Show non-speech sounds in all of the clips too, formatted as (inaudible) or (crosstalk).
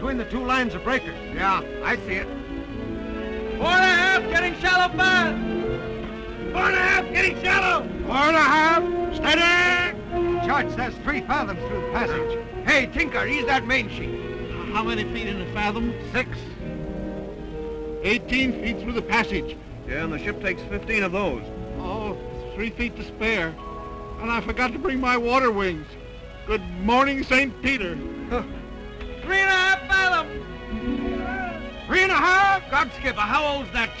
that smooth spot between the two lines of breakers. Yeah, I see it. Four and a half, getting shallow fast. Four and a half, getting shallow. Four and a half, steady! Judge, says three fathoms through the passage. Hey, Tinker, ease that main sheet. How many feet in a fathom? Six. 18 feet through the passage. Yeah, and the ship takes 15 of those. Oh, three feet to spare. And I forgot to bring my water wings. Good morning, St. Peter.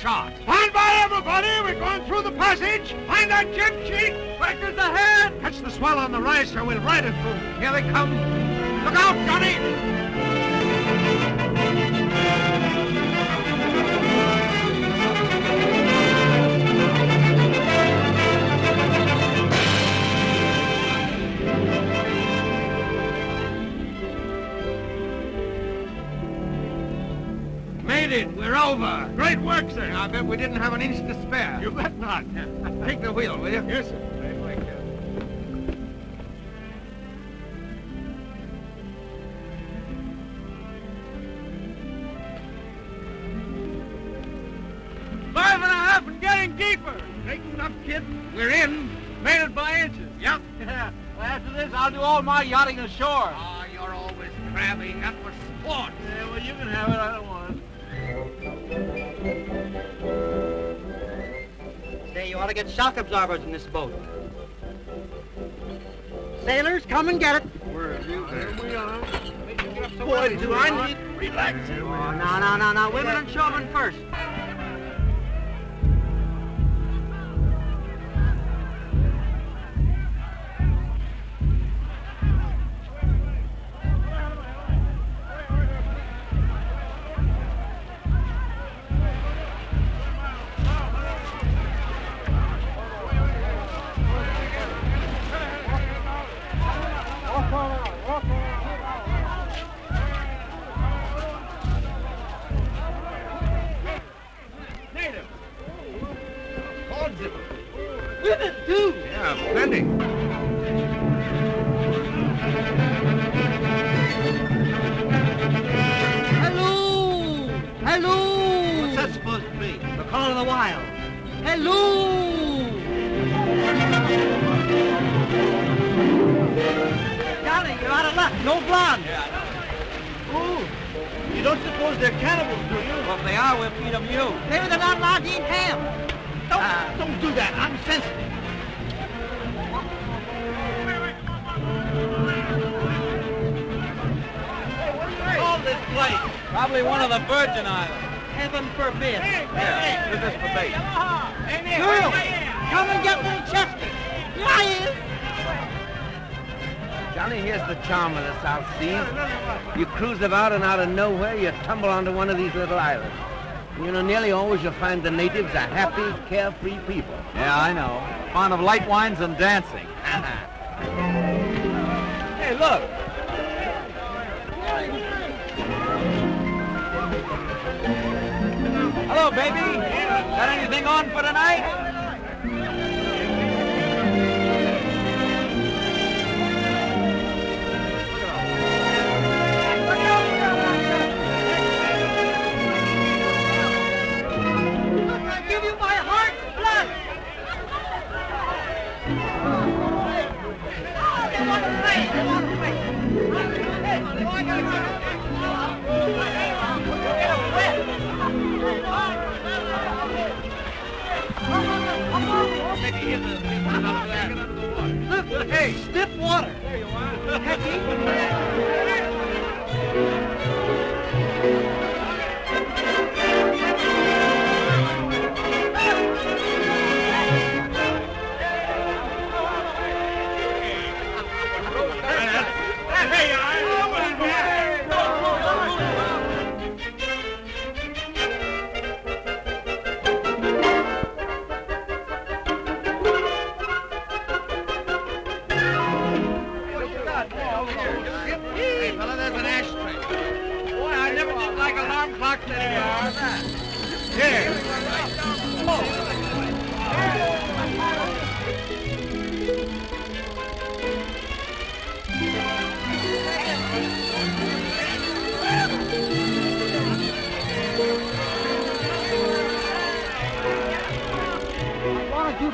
Chart? Stand by, everybody. We're going through the passage. Find that jib sheet. Breakers ahead. Catch the swell on the rise, sir. We'll ride it through. Here they come. Look out, Johnny! Made it. We're over. Great work, sir. I bet we didn't have an inch to spare. You bet not. (laughs) Take the wheel, will you? Yes, sir. Five and a half and getting deeper. Straighten up, kid. We're in. Made it by inches. Yep. (laughs) Well, after this, I'll do all my yachting ashore. Ah, you're always crabby. That was sport. Yeah, well, you can have it. To get shock absorbers in this boat. Sailors, come and get it. Where you there? we are. Boy, do I need relax. Oh, no, no, no, no. Women and children first. You cruise about and out of nowhere, you tumble onto one of these little islands. You know, nearly always you'll find the natives are happy, carefree people. Yeah, I know. Fond of light wines and dancing. (laughs) hey, look. Hello, baby. Got anything on for tonight? Hey, stiff water. There you are.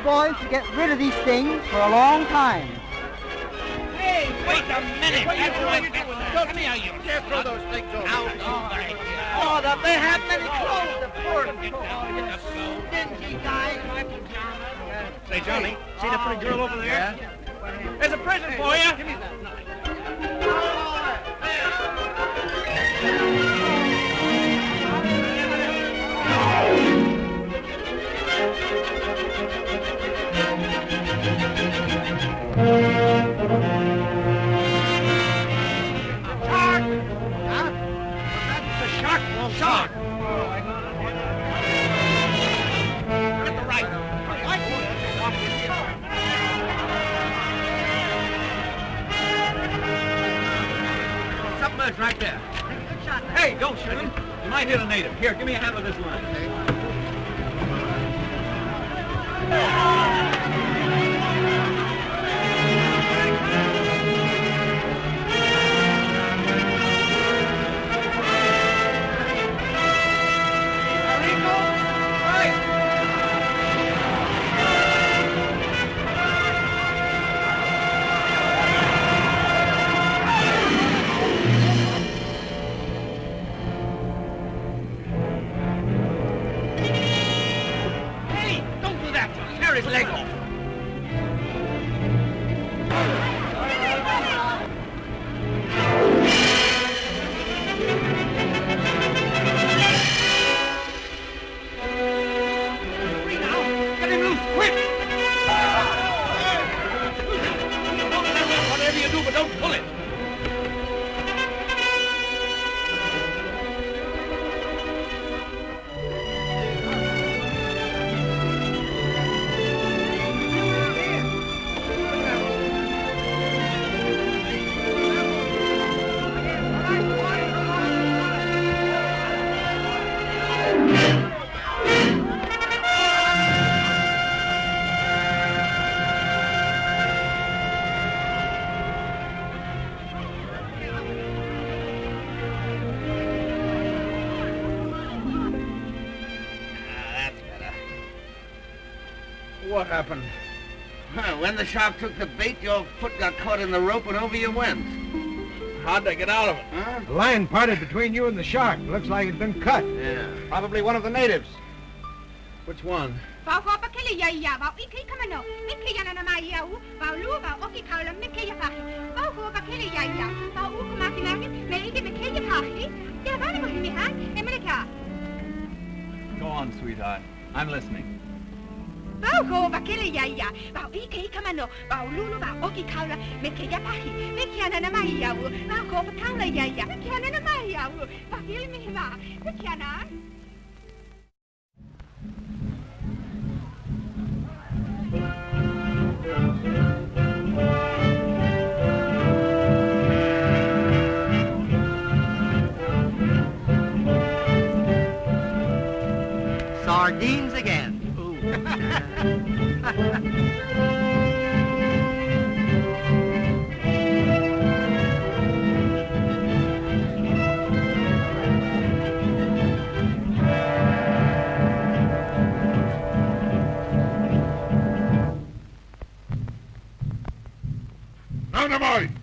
Boys to get rid of these things for a long time. Hey, wait a minute. That's what you do with that. Come you. Can't throw those things over. Out, out, right here. Oh, that they have many oh. clothes. The poor Get down, get the go. stingy guys. Say, Johnny, see that pretty girl over there? There's a present for you. Submerged right there. Hey, don't shoot him. You might hit a native. Here, give me a hand with this line. Hey, when the shark took the bait, your foot got caught in the rope and over you went. How'd they get out of it? Huh? The line parted between you and the shark. Looks like it's been cut. Yeah. Probably one of the natives. Which one? Vau ho pa kele ya ya vau iki kamano mike ya na mai ya u vau lu vau oki kaula mike ya pahi vau ho pa kele ya ya vau u kuma kinaki me iki mike ya pahi ya vani mo himi han mele ka Go on, sweetheart. I'm listening. Vau ho pa kele ya ya vau iki kamano vau lu lu vau oki kaula ya pahi ya na mai ya kaula ya ya ya na mai ya u pa kele mi va mike ya na Sardines again. Dynamite!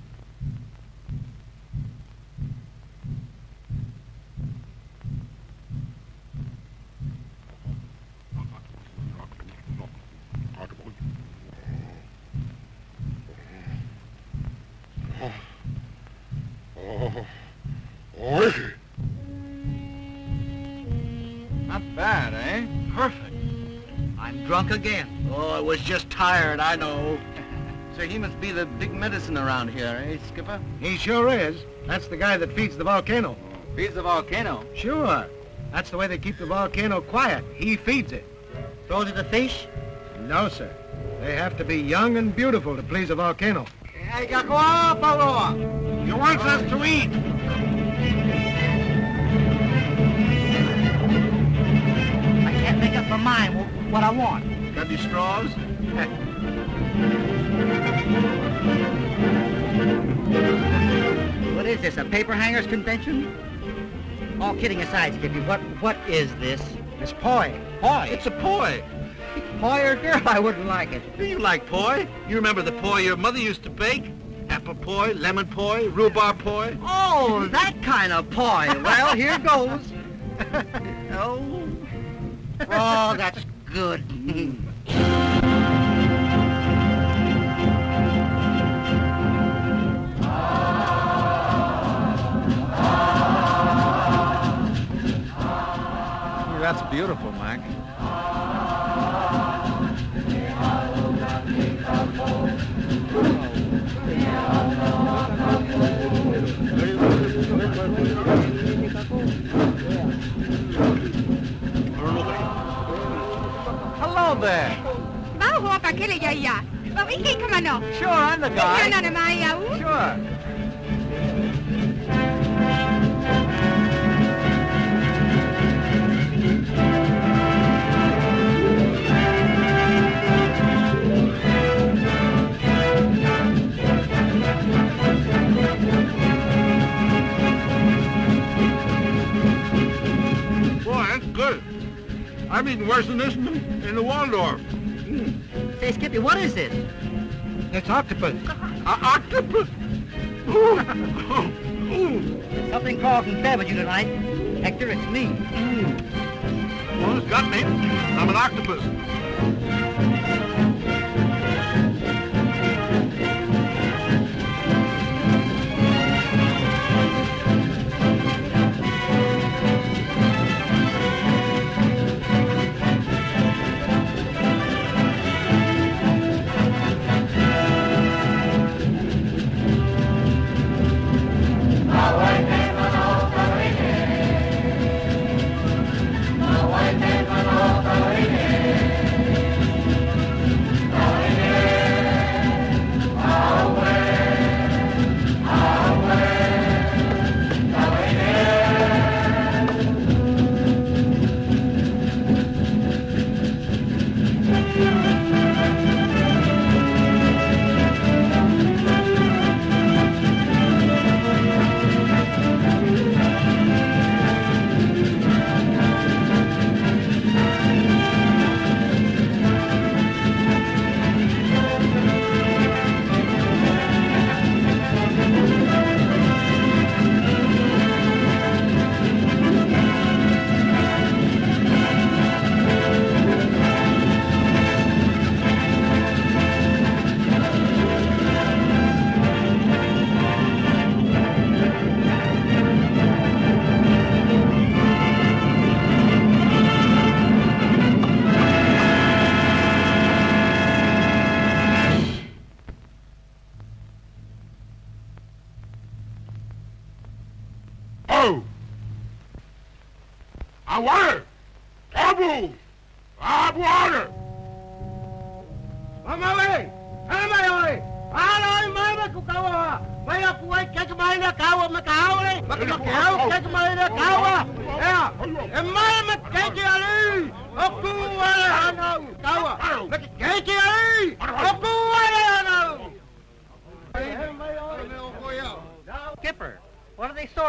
Was just tired, I know. (laughs) So he must be the big medicine around here, eh, Skipper? He sure is. That's the guy that feeds the volcano. Feeds the volcano. Sure. That's the way they keep the volcano quiet. He feeds it. Throws it to fish? No, sir. They have to be young and beautiful to please a volcano. Hey, Gakoa, Pauloa. He wants us to eat. I can't make up my mind what I want. Got any straws? What is this, a paper hangers convention? All kidding aside, Skippy, what what is this? It's poi. Poi. It's a poi. Poi or girl, I wouldn't like it. Do you like poi? You remember the poi your mother used to bake? Apple poi, lemon poi, rhubarb poi? Oh, that kind of poi. Well, here goes. (laughs) oh. Oh, that's good. (laughs) That's beautiful, Mike. Hello there. Bao hoa pakele ya ya. Bao iki kamano. Sure, I'm the guy. Yana na maya. Sure. I'm eating worse than this in the, in the Waldorf. Say, Skippy, what is this? It's octopus. Uh, octopus. Ooh. Ooh. Something crawled and fed with you tonight. Hector, it's me. Well, it's got me. I'm an octopus.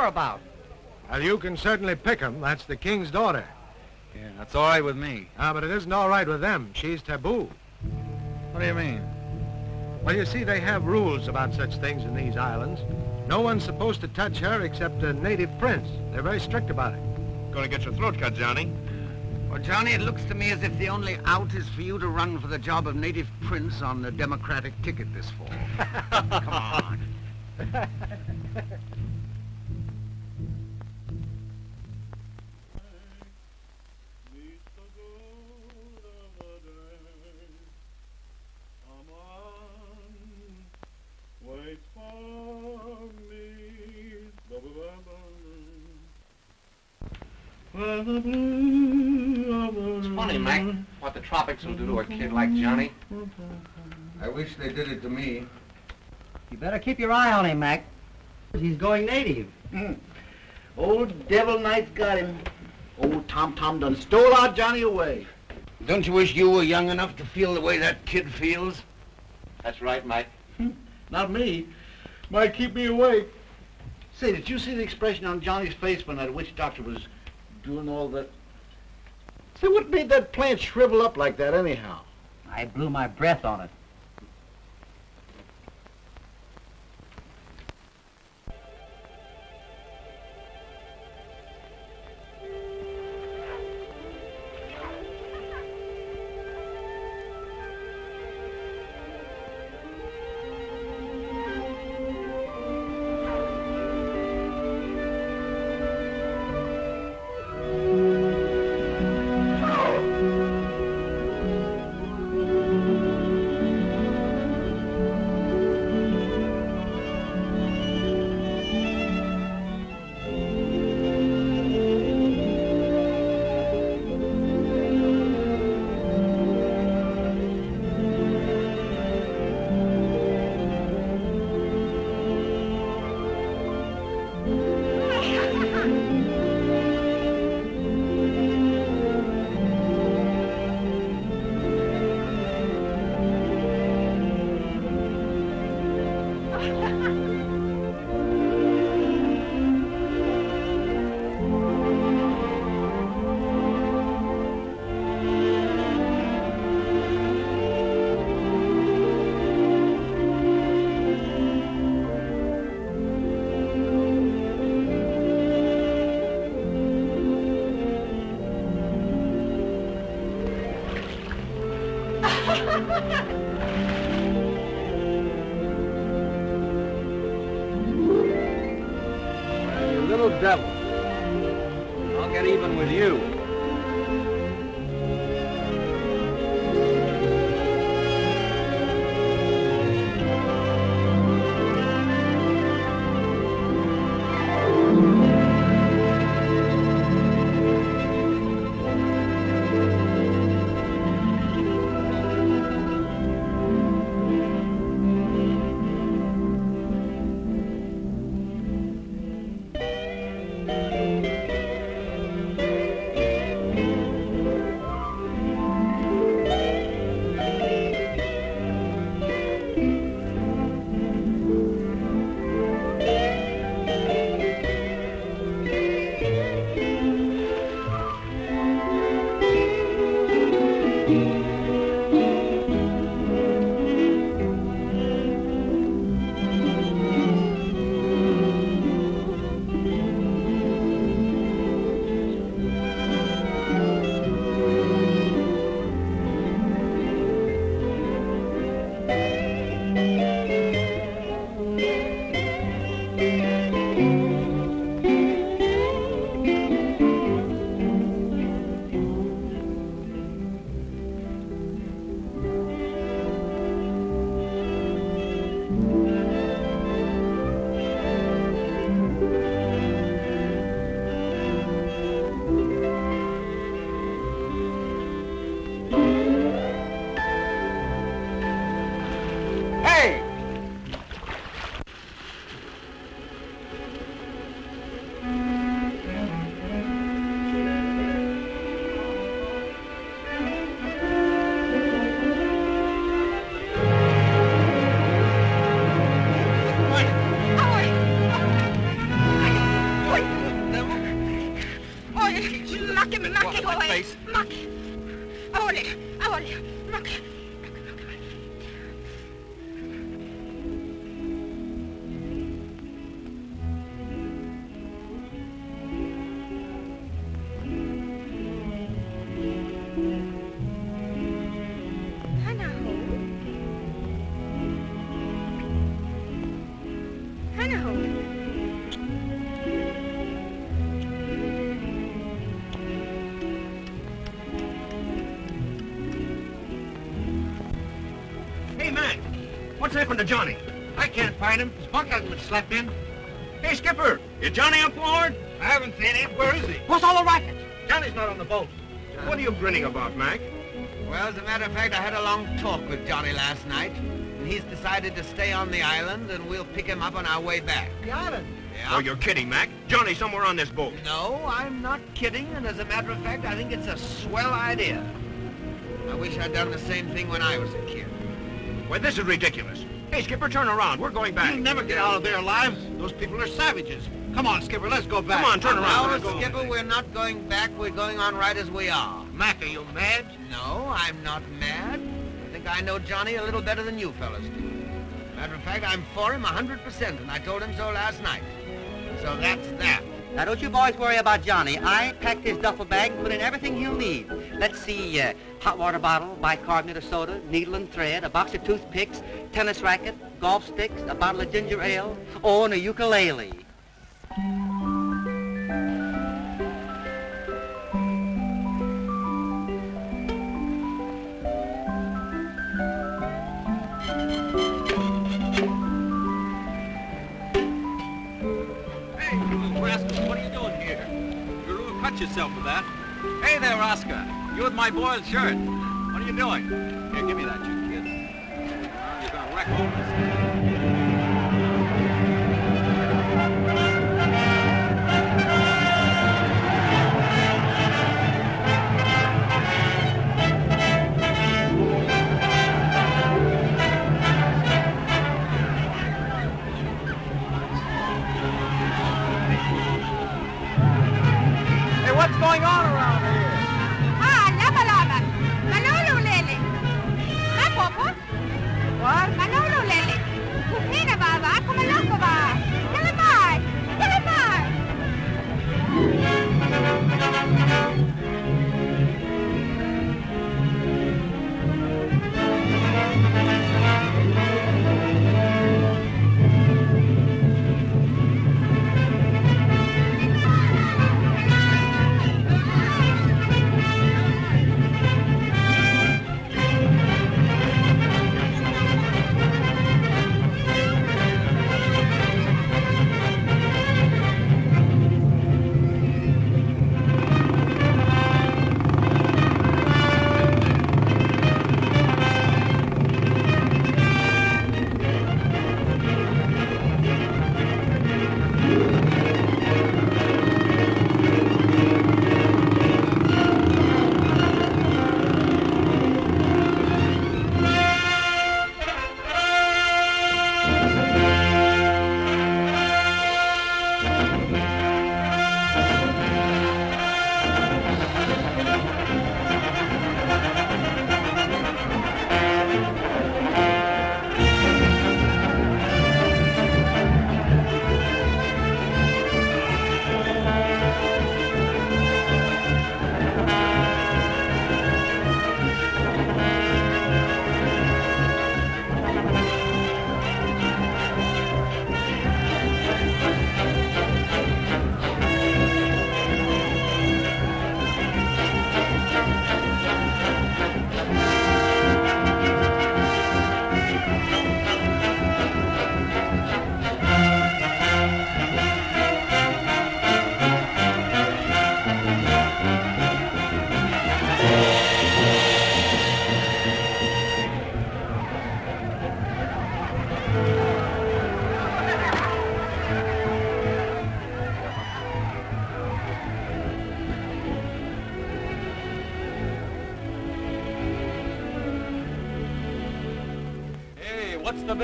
What are about? Well, you can certainly pick 'em. That's the king's daughter. Yeah, that's all right with me. Ah, but it isn't all right with them. She's taboo. What do you mean? Well, you see, they have rules about such things in these islands. No one's supposed to touch her except a native prince. They're very strict about it. Gonna get your throat cut, Johnny. Well, Johnny, it looks to me as if the only out is for you to run for the job of native prince on the Democratic ticket this fall. (laughs) Come on. (laughs) will do to a kid like Johnny. I wish they did it to me. You better keep your eye on him, Mac. He's going native. Hmm. Old Devil Knight's got him. Old Tom Tom done stole our Johnny away. Don't you wish you were young enough to feel the way that kid feels? That's right, Mike. Hmm. Not me. Might keep me awake. Say, did you see the expression on Johnny's face when that witch doctor was doing all that? Hey, what made that plant shrivel up like that anyhow? I blew my breath on it. Oi! Macke, Macke, oi! Macke! Oi, oi, Macke! Hannah what's happened to Johnny? I can't find him. His bunk hasn't been slept in. Hey, Skipper, is Johnny up aboard? I haven't seen him. Where is he? What's all the racket? Johnny's not on the boat. What are you grinning about, Mac? Well, as a matter of fact, I had a long talk with Johnny last night, and he's decided to stay on the island, and we'll pick him up on our way back. The island. Yeah? Oh, you're kidding, Mac. Johnny's somewhere on this boat. No, I'm not kidding, and as a matter of fact, I think it's a swell idea. I wish I'd done the same thing when I was a kid. Well, this is ridiculous. Hey, Skipper, turn around. We're going back. You'll never get out of there alive. Those people are savages. Come on, Skipper, let's go back. Come on, turn around. No, Let's. Skipper, we're not going back. We're going on right as we are. Mac, are you mad? No, I'm not mad. I think I know Johnny a little better than you fellas do. Matter of fact, I'm for him a 100%, and I told him so last night. So that's that. Now, don't you boys worry about Johnny. I packed his duffel bag and put in everything he'll need. Let's see, uh, hot water bottle, bicarbonate of soda, needle and thread, a box of toothpicks, tennis racket, golf sticks, a bottle of ginger ale, oh, and a ukulele. Cut yourself with that. Hey there, Oscar. You with my boiled shirt. What are you doing? Here, give me that, you kid. You're to wreck all this. Going on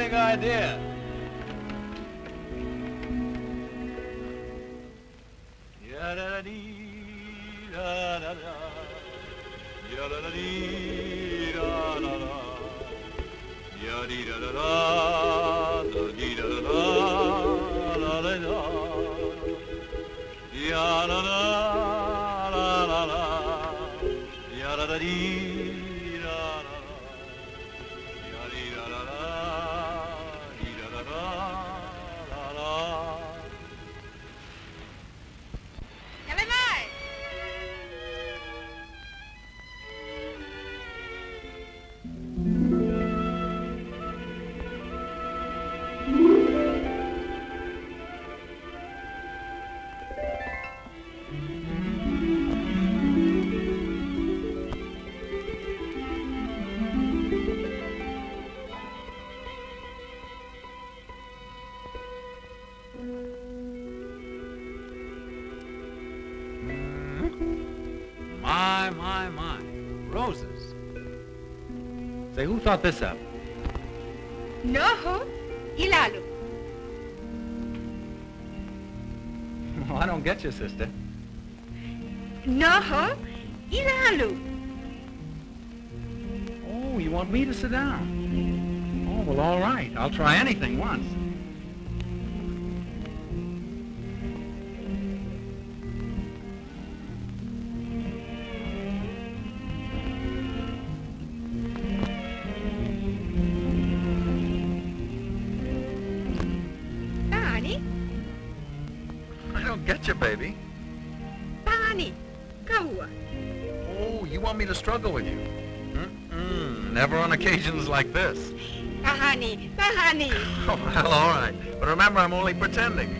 big idea? Who thought this up? Noho. I don't get you, sister. No, ilalu. Oh, you want me to sit down? Oh, well, all right. I'll try anything once. Occasions like this. Pahani, pahani. Oh, well, all right. But remember, I'm only pretending.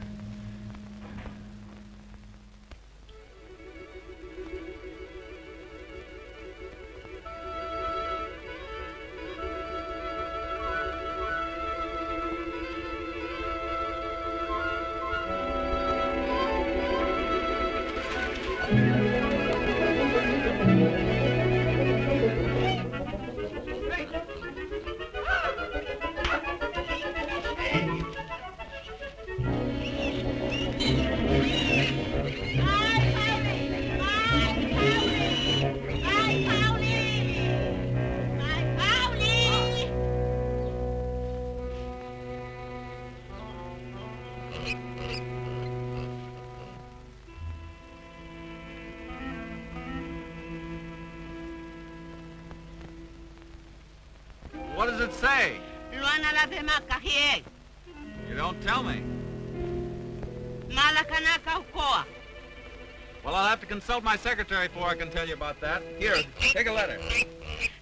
consult my secretary before I can tell you about that. Here, take a letter.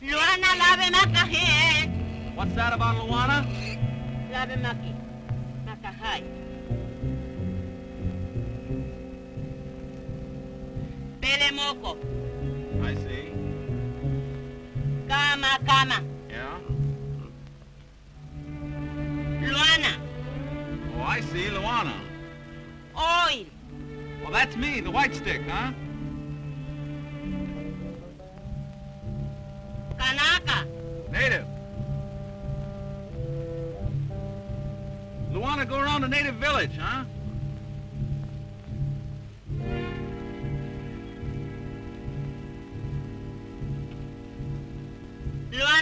Luana la de makahie. What's that about Luana? La de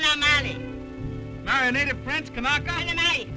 Luana male. Marry a native prince, Kanaka? Male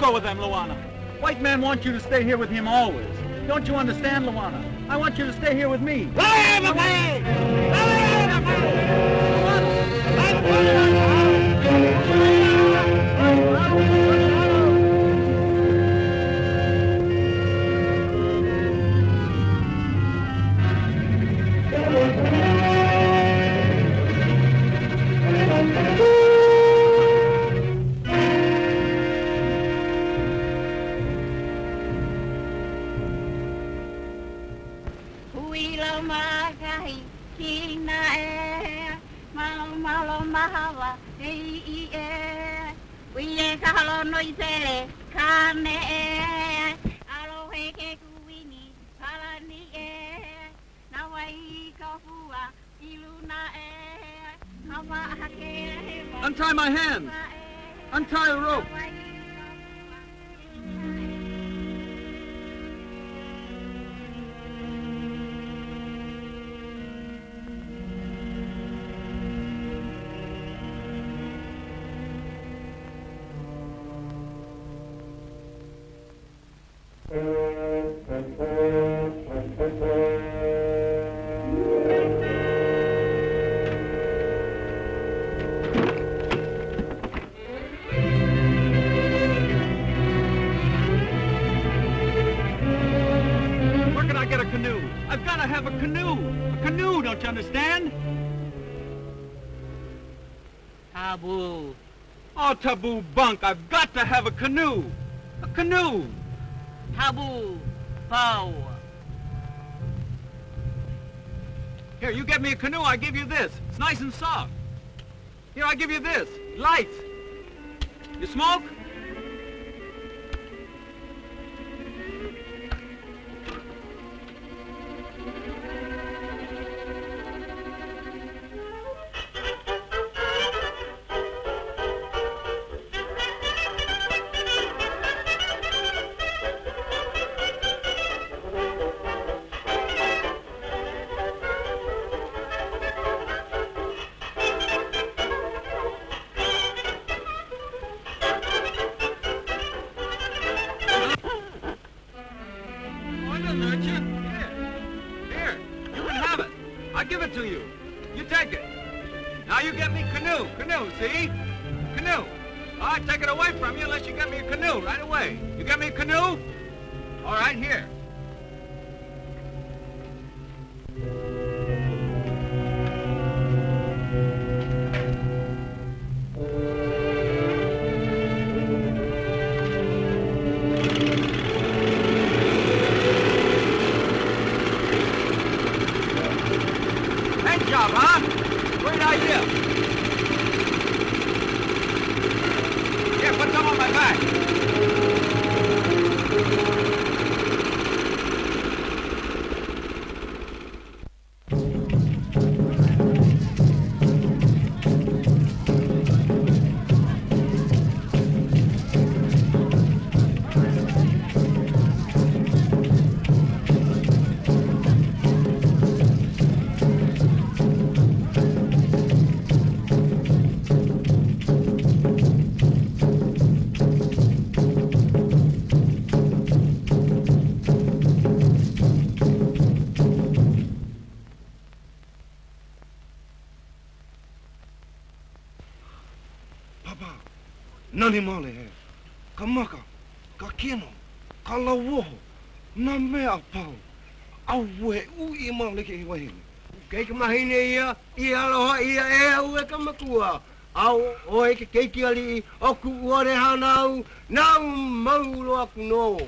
go with them, Luana. White man wants you to stay here with him always. Don't you understand, Luana? I want you to stay here with me. Huilo Oh, taboo bunk. I've got to have a canoe. A canoe. Taboo. Bow. Here, you get me a canoe, I give you this. It's nice and soft. Here, I give you this. Lights. You smoke? Papa, nani male he. Ka maka, ka kino, ka lawoho, na mea pau. Awe u i male ke i wahine. Kei ka mahine ia, i aloha ia e au e ka makua. Au o e ke keiki ali i o ku uare hanau, nau maulo aku no.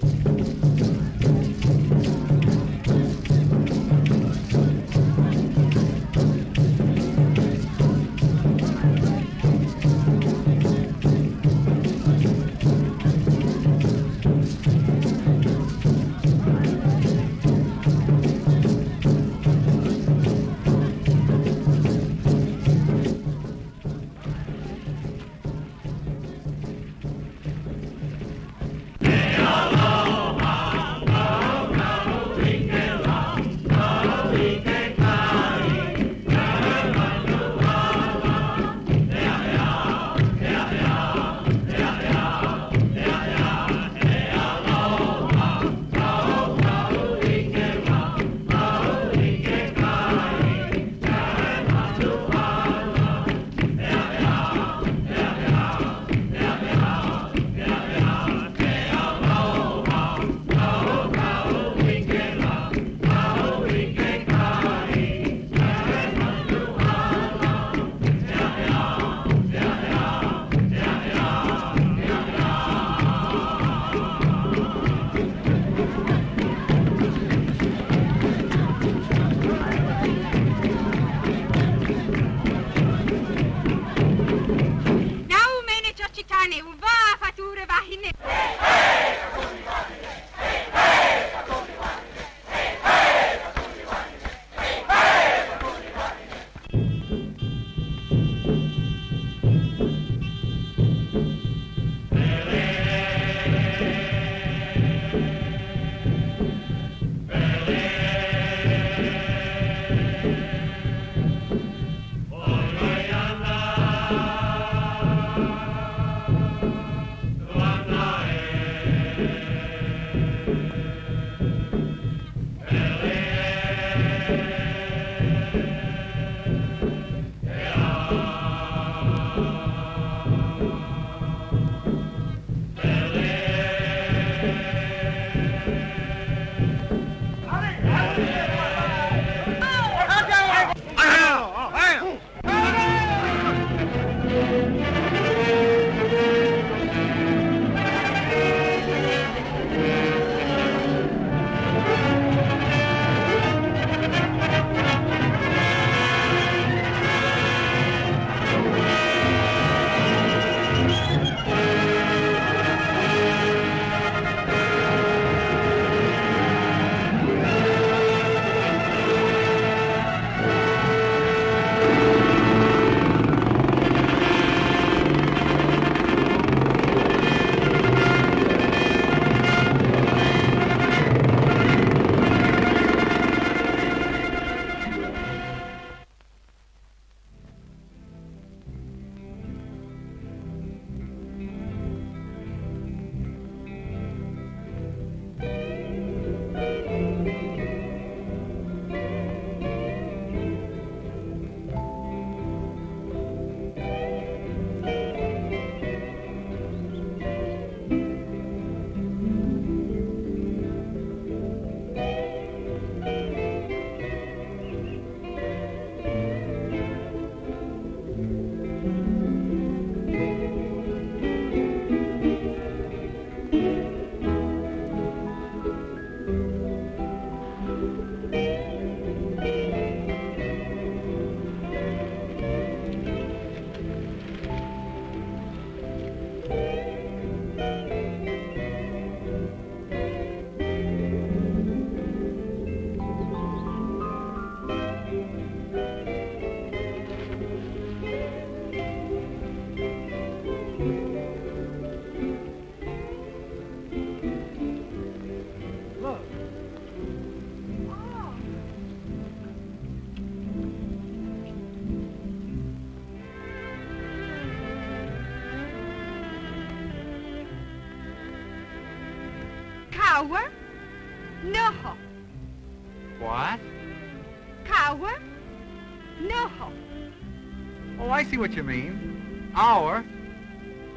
What you mean. Our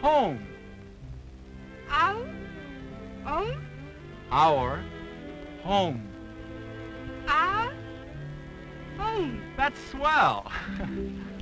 home. Our? Own? Our home. Our? Home. That's swell. (laughs)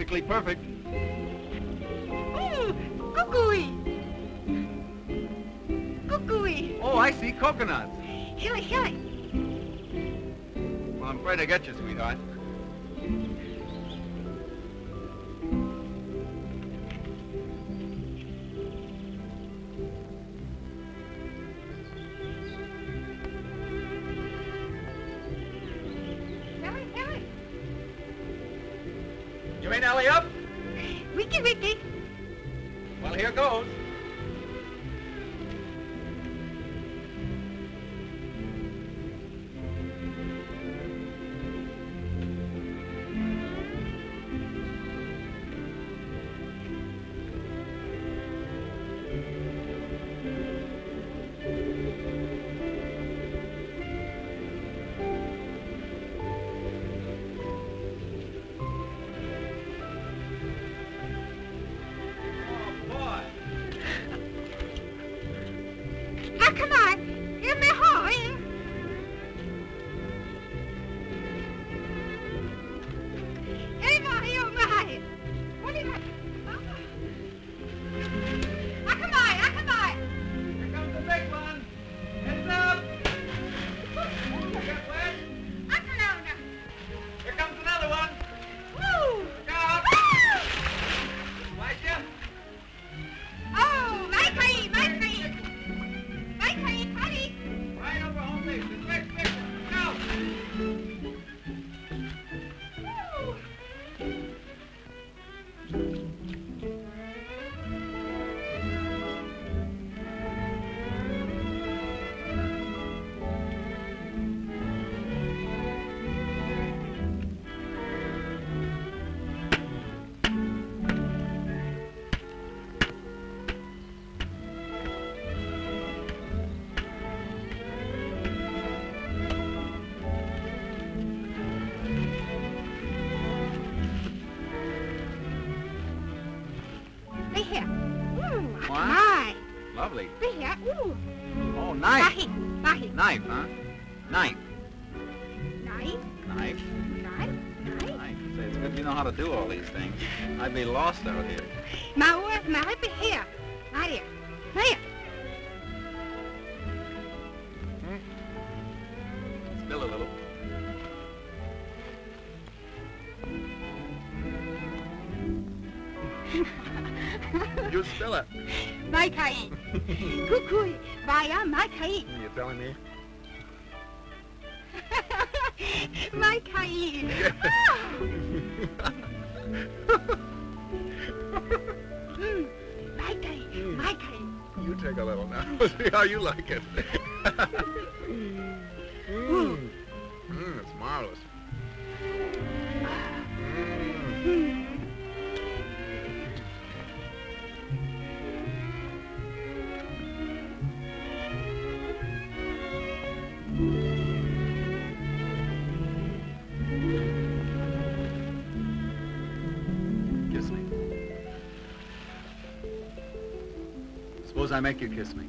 Practically perfect. Ooh. Kukui. Kukui. Oh, I see coconuts. Hilly, hilly. Well, I'm afraid I get you, sweetheart. and they lost. how you like it. (laughs) mm. Mm, it's marvelous. Mm. Kiss me. Suppose I make you kiss me.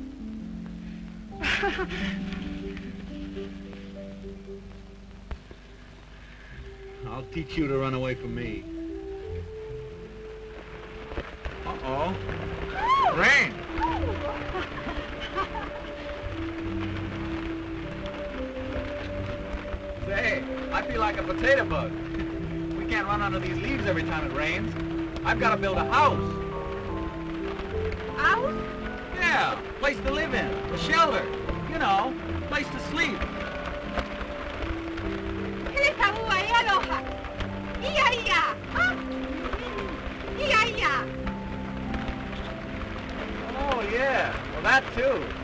away from me. Uh-oh. Rain! Say, I feel like a potato bug. we can't run under these leaves every time it rains. I've got to build a house. House? Yeah, place to live in, a shelter, you know, place to sleep. that too.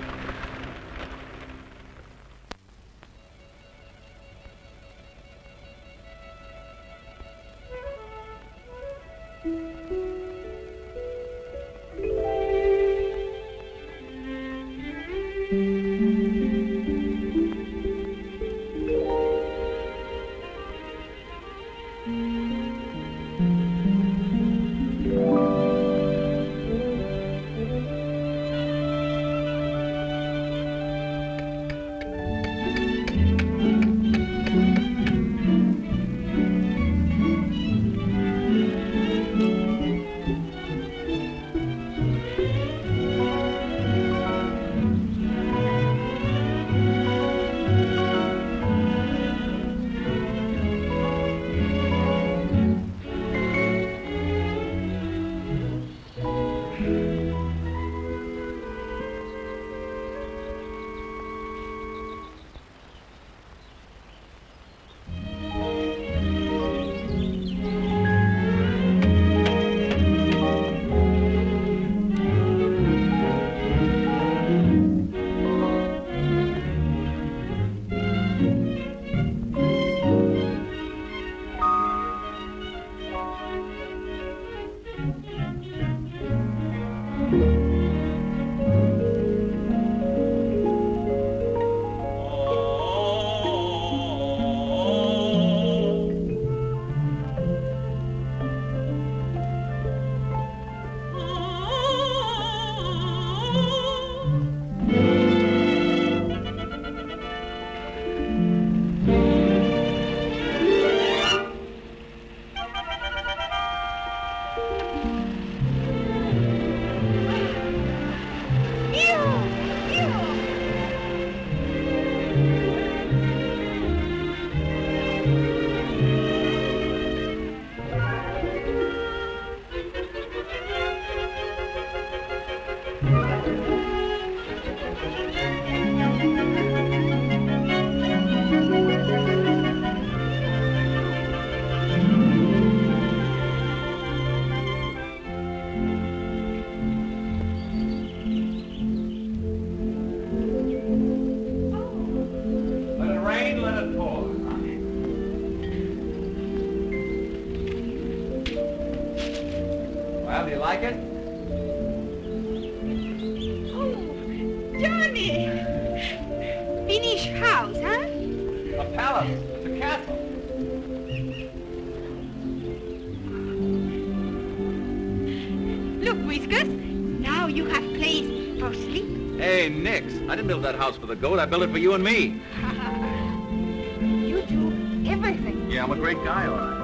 House for the goat. I built it for you and me. (laughs) you do everything. Yeah, I'm a great guy, all right.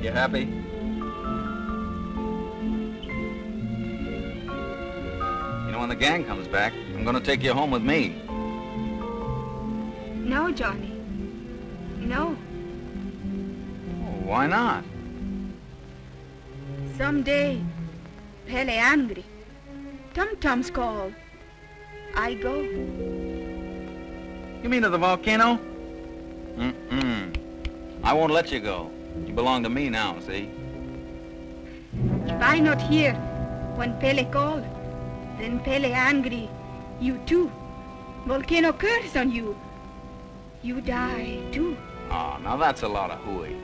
(laughs) you happy? You know, when the gang comes back, I'm gonna take you home with me. No, Johnny. No. Oh, why not? Someday, Pele angry. Tom-toms call. I go. You mean to the volcano? Mm-mm. I won't let you go. You belong to me now, see? If I not here when Pele call, then Pele angry. You too. Volcano curse on you. You die too. Oh, now that's a lot of hooey.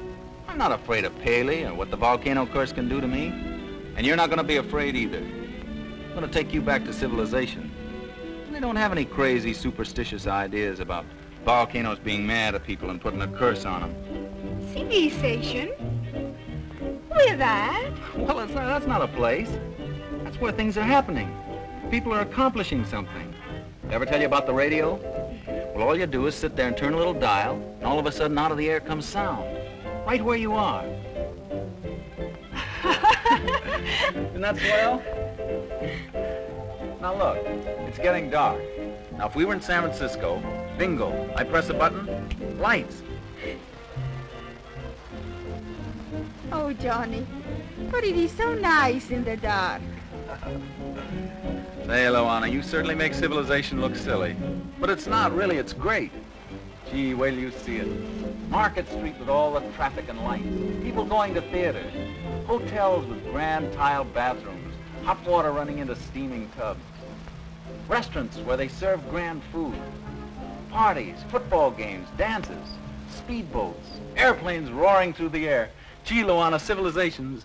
I'm not afraid of Pele or what the volcano curse can do to me. And you're not gonna be afraid either. I'm gonna take you back to civilization. They don't have any crazy superstitious ideas about volcanoes being mad at people and putting a curse on them. Civilization? Where that? Well, not, that's not a place. That's where things are happening. People are accomplishing something. Ever tell you about the radio? Well, all you do is sit there and turn a little dial, and all of a sudden out of the air comes sound. Right where you are. (laughs) Isn't that swell? Now look, it's getting dark. Now if we were in San Francisco, bingo, I press a button, lights. Oh, Johnny. But it is so nice in the dark. Say, Luana, you certainly make civilization look silly. But it's not really, it's great. Gee, wait till you see it. Market Street with all the traffic and lights. People going to theaters. Hotels with grand tile bathrooms. Hot water running into steaming tubs. Restaurants where they serve grand food. Parties, football games, dances, speedboats, airplanes roaring through the air. Luana, civilization's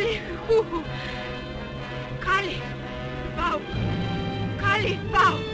Ale! Hu! Kali! Pau! Kali! Pau!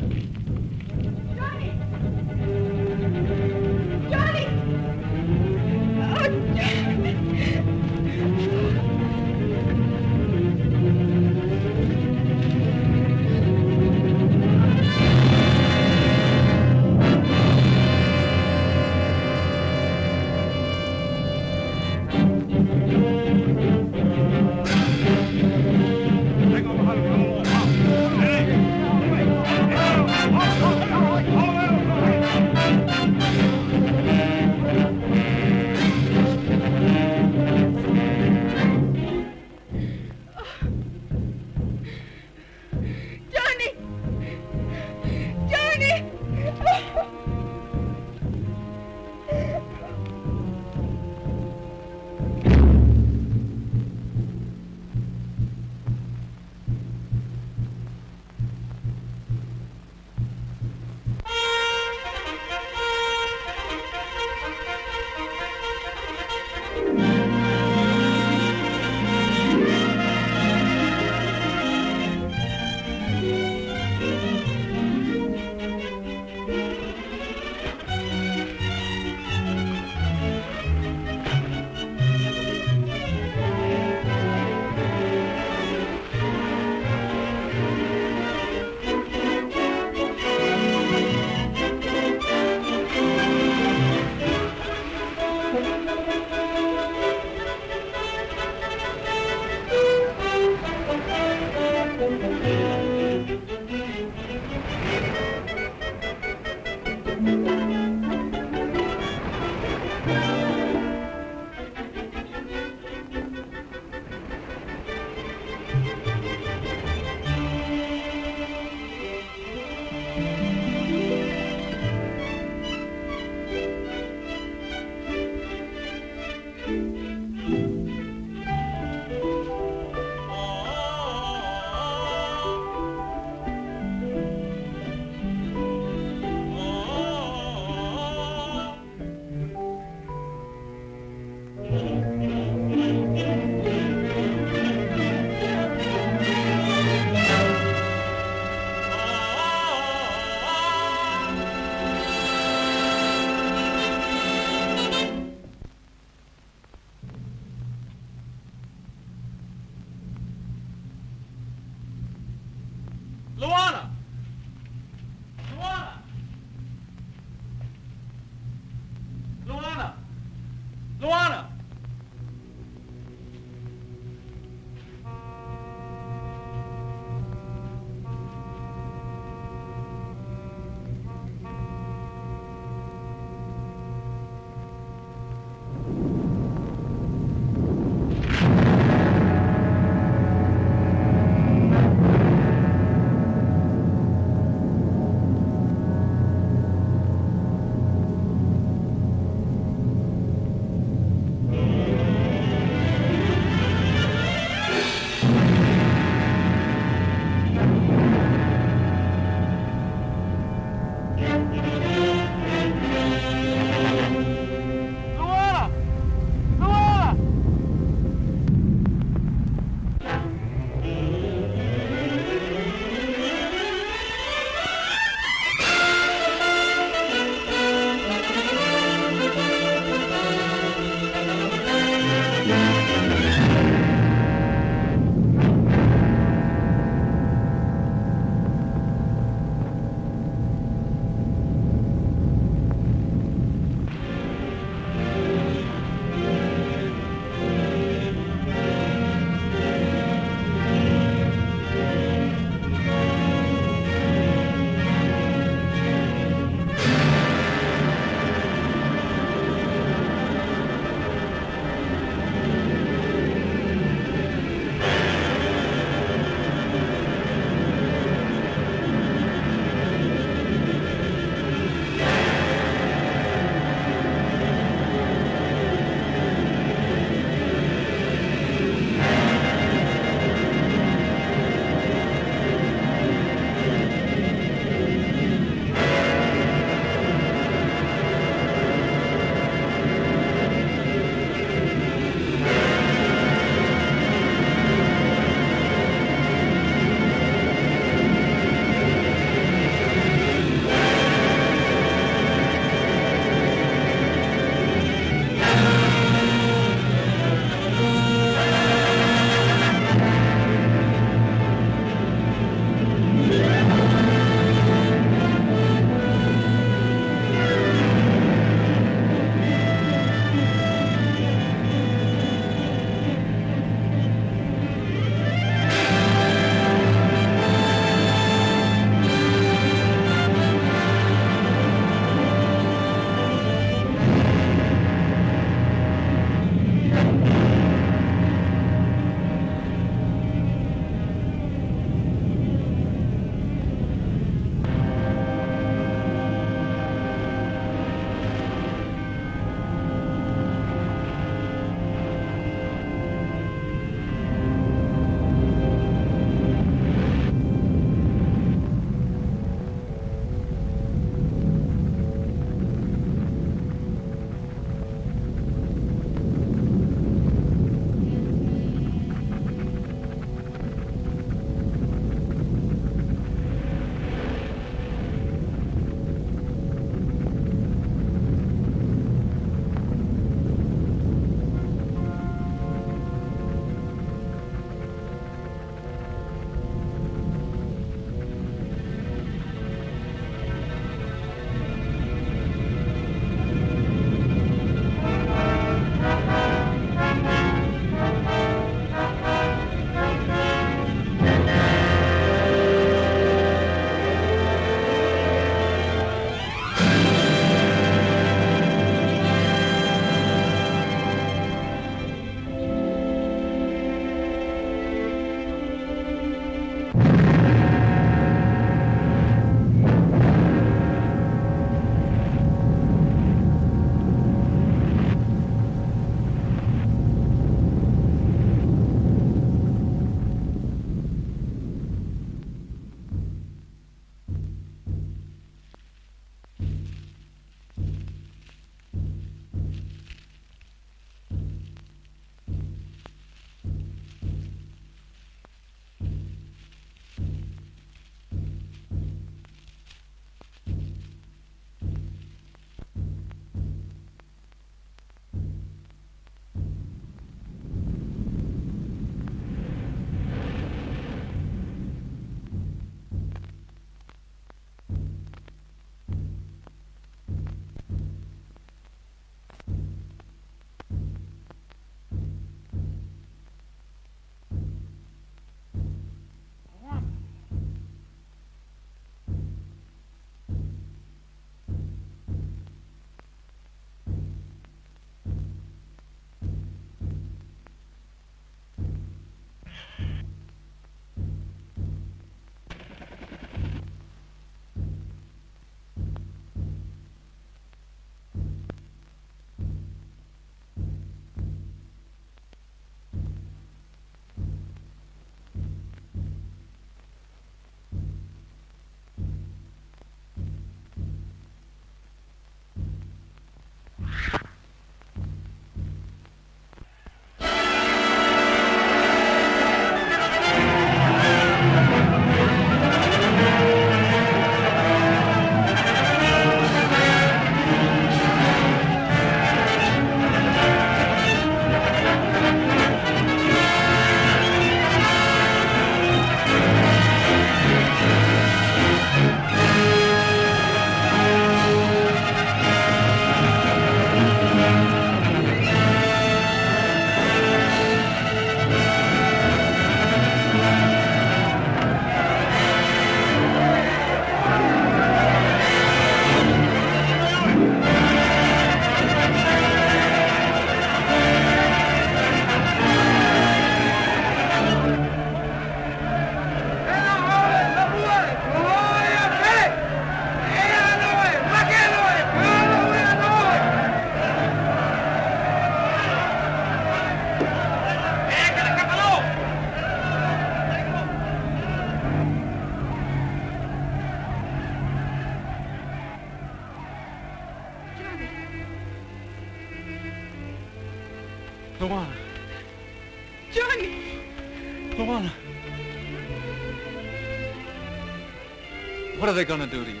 What are they gonna do to you?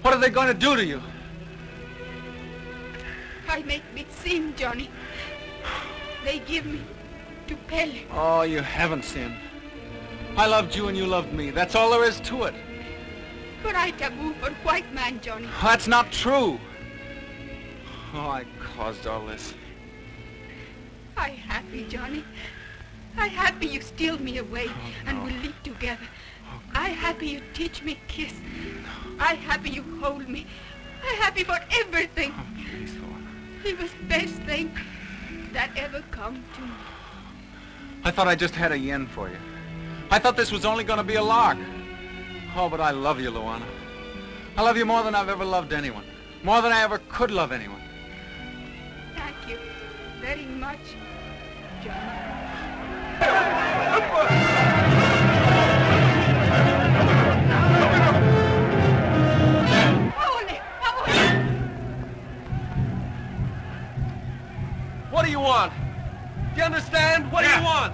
What are they gonna do to you? I make big sin, Johnny. They give me to Pele. Oh, you haven't sinned. I loved you and you loved me. That's all there is to it. But I taboo for white man, Johnny. That's not true. Oh, I caused all this. I happy, Johnny. I happy you steal me away oh, and we'll live together. I happy you teach me kiss. I happy you hold me. I happy for everything. Oh, please, Luana. It was best thing that ever come to me. I thought I just had a yen for you. I thought this was only gonna be a lark. Oh, but I love you, Luana. I love you more than I've ever loved anyone. More than I ever could love anyone. Thank you very much, Johnny. (laughs) What do you want? Do you understand? What do you want?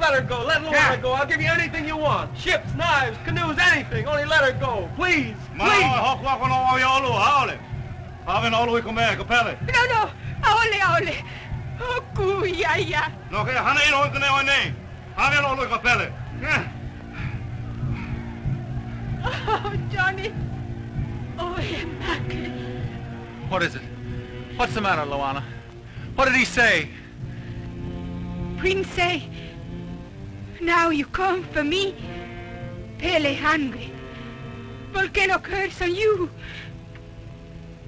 Let her go. Let Luana Yeah. go. I'll give you anything you want. Ships, knives, canoes, anything. Only let her go. Please. Mana Please. o hoko ako no o yolo, haole. Ave no lui come kapele. No, no, ole, ole. Oh, kuyaya. No ke hana ino kone o nei. Ave no lui kapele. Oh, Johnny. Oh, Emmanuel. What is it? What's the matter, Luana? What did he say? Prince say, now you come for me. Pele hungry. Volcano curse on you.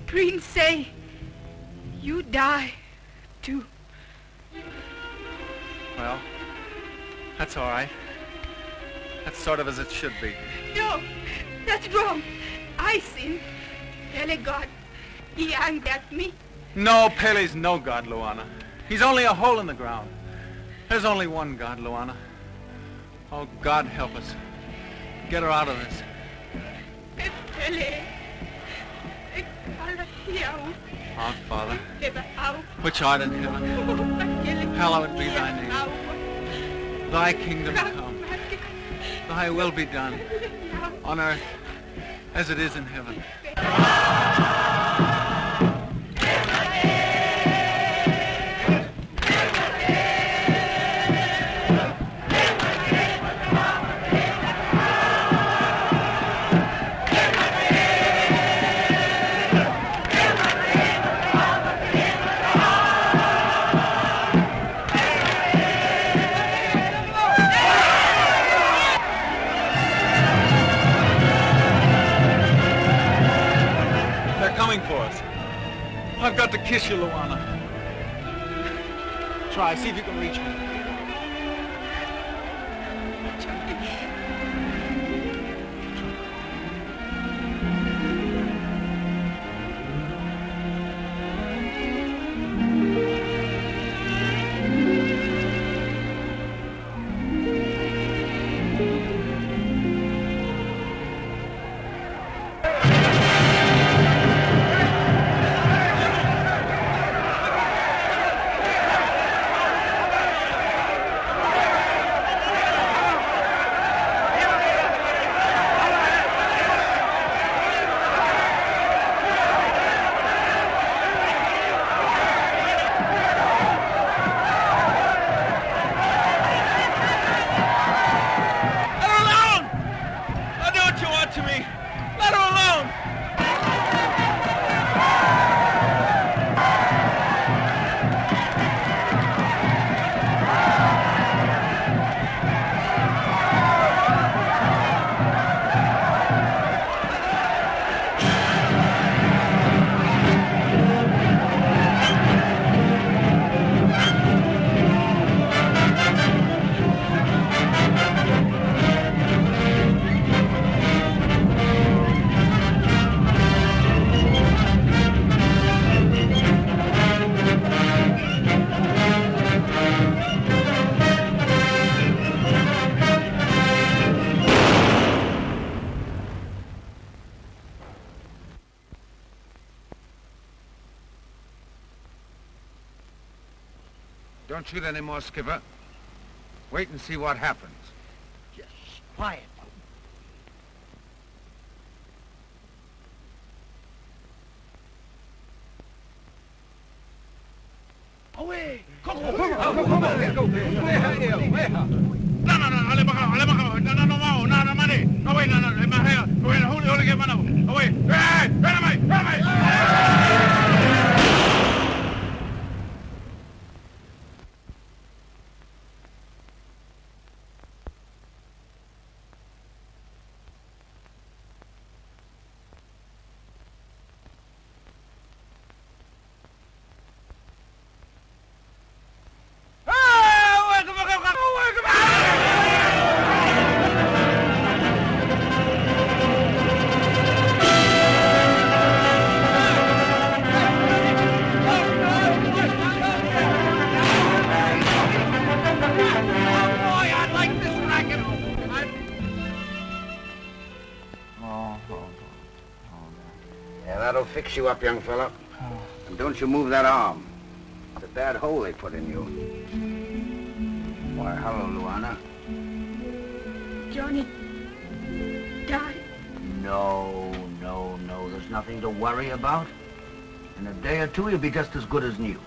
Prince say, you die too. Well, that's all right. That's sort of as it should be. No, that's wrong. I sin. Pele God, he angry at me. No, Pele's no god, Luana. He's only a hole in the ground. There's only one God, Luana. Oh, God help us. Get her out of this. Pele. Our Father, which art in heaven, hallowed be thy name. Thy kingdom come. Thy will be done on earth as it is in heaven. Kiss you, Luana. Try, see if you can reach me. Don't shoot any more, Skipper. Wait and see what happens. Just quiet. You up, young fella. Oh. And don't you move that arm. It's a bad hole they put in you. Why, hello, Luana. Johnny died. No, no, no. There's nothing to worry about. In a day or two, he'll be just as good as new.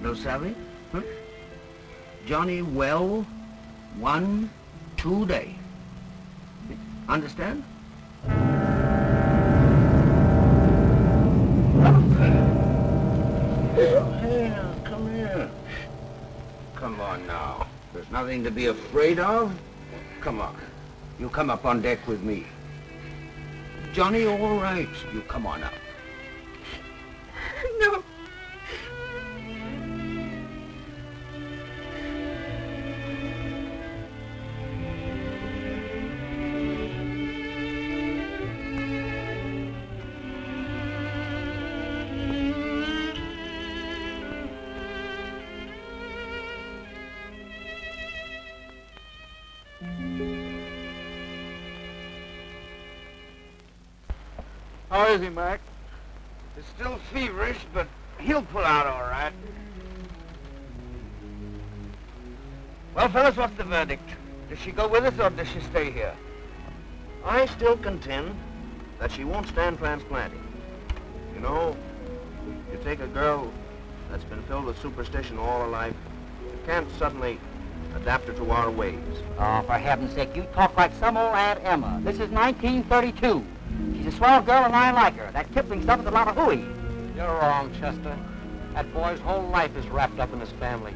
No savvy? Huh? Johnny well, one, two day. Understand? Here, come here. Come on now. There's nothing to be afraid of. Come on. You come up on deck with me. Johnny, all right. You come on up. No. How is he, Mac? He's still feverish, but he'll pull out all right. Well, fellas, what's the verdict? Does she go with us or does she stay here? I still contend that she won't stand transplanting. You know, you take a girl that's been filled with superstition all her life, you can't suddenly adapt her to our ways. Oh, for heaven's sake, you talk like some old Aunt Emma. This is 1932. She's a swell girl and I like her. That Kipling stuff is a lot of hooey. You're wrong, Chester. That boy's whole life is wrapped up in his family.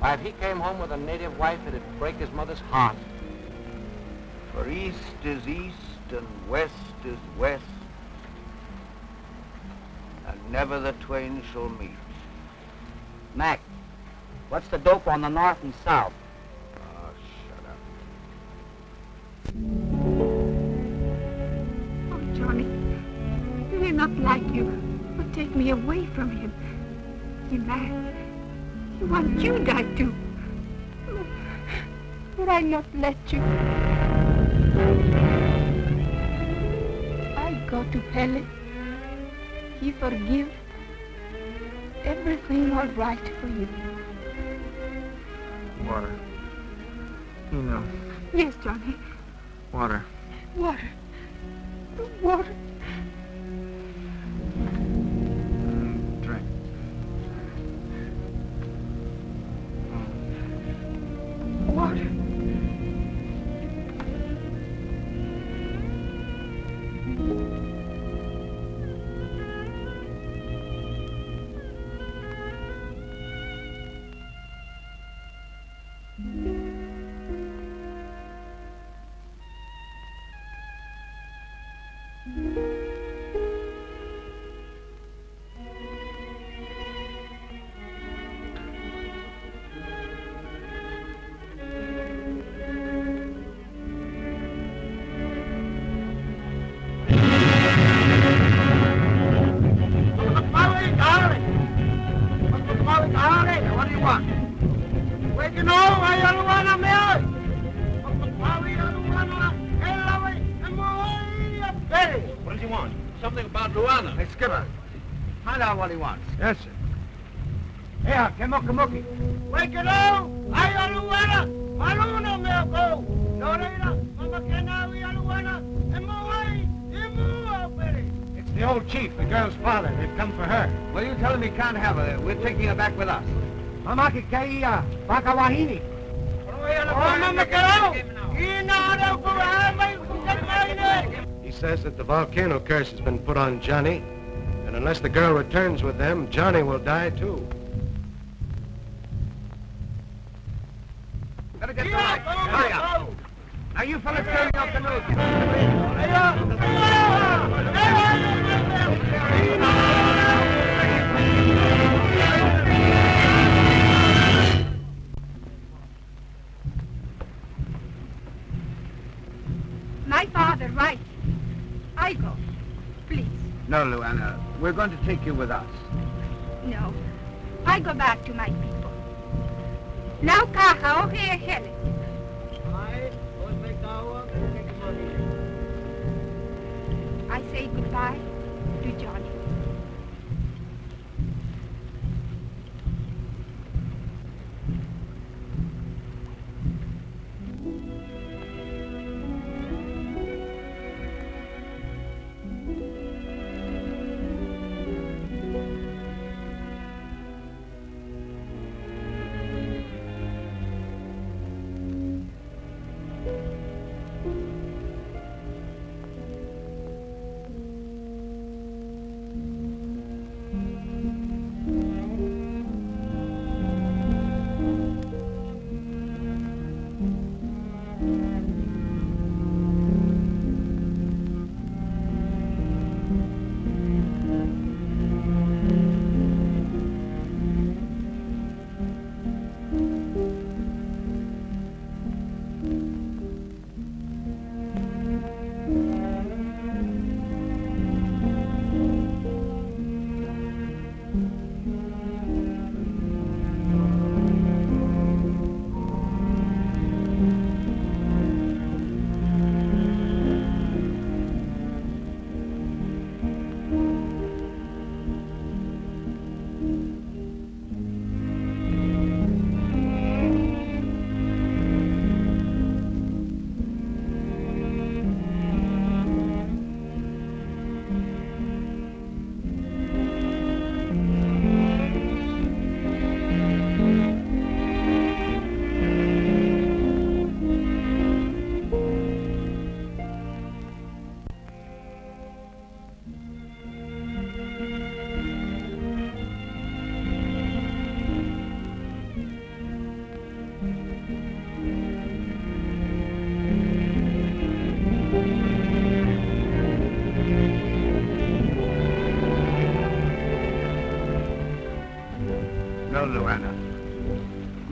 Why, if he came home with a native wife, it'd break his mother's heart. For east is east and west is west, and never the twain shall meet. Mac, what's the dope on the north and south? Oh, shut up. Like you or take me away from him. He mad. He want you die too. But I not let you. I go to Pele. He forgive. Everything all right for you. Water. You know, Yes, Johnny. water. Water. Water. Me ako. Loreira, mama kena wi aluana, e mo ai, e mo au pere. It's the old chief, the girl's father. They've come for her. Well, you tell him he can't have her. We're taking her back with us. Mama ke kia, baka wahini. Mama ke rau, ina ara ko ai mai kukat mai ne. He says that the volcano curse has been put on Johnny, and unless the girl returns with them, Johnny will die too. Better get the light. Hurry up. Now, you fellas turn off the news. My father, right. I go. Please. No, Luana. We're going to take you with us. No. I go back to my people. Now kaha o he hele. Ai, oi me kaua, ke ke. I say goodbye to Johnny.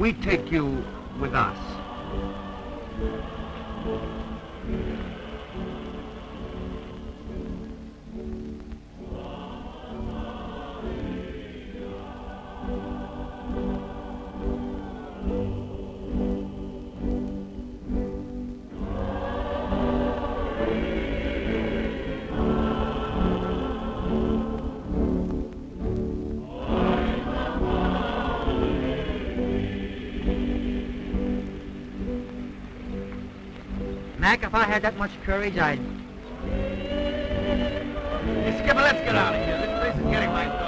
We take you if I had that much courage, I'd... Hey, Skipper, let's get out of here. This place is getting my like...